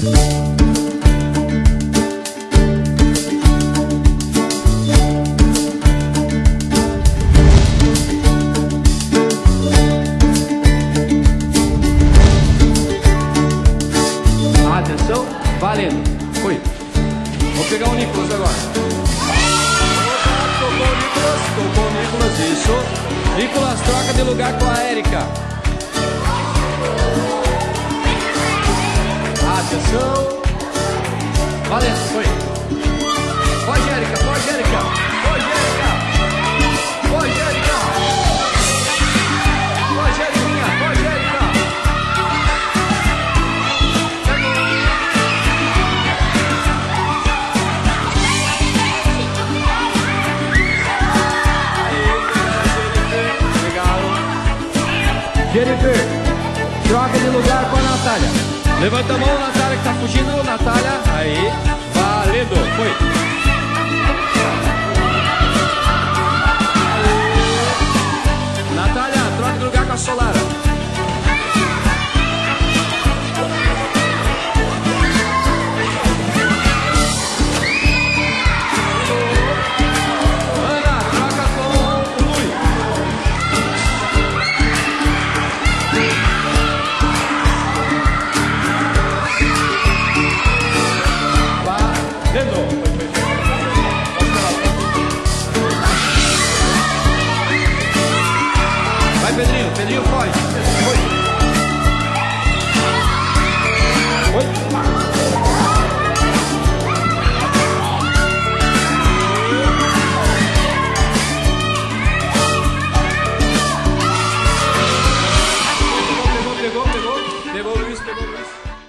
Atenção, valendo. Foi. Vou pegar o Nicolas agora. Opa, tocou o Nicolas, tocou Nicolas, isso. Nicolas troca de lugar com a Érica. Atenção. Valendo, foi. Pode, Érica, pode, Érica. Pode, Érica. Pode, Érica. Pode, Érica, pode, Érica. Jennifer, troca de lugar com a Natália. Levanta a mão, Natália, que tá fugindo. Natália, aí. Valendo, foi. Vai, Pedrinho, Pedrinho, pode.